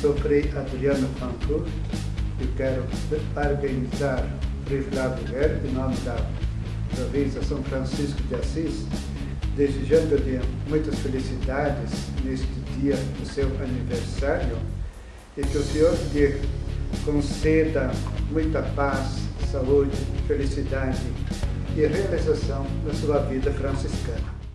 Sou Frei Adriano Fancourt e quero parabenizar Frei Flávio Guerra em nome da província São Francisco de Assis, desejando-lhe muitas felicidades neste dia do seu aniversário e que o Senhor lhe conceda muita paz, saúde, felicidade e realização na sua vida franciscana.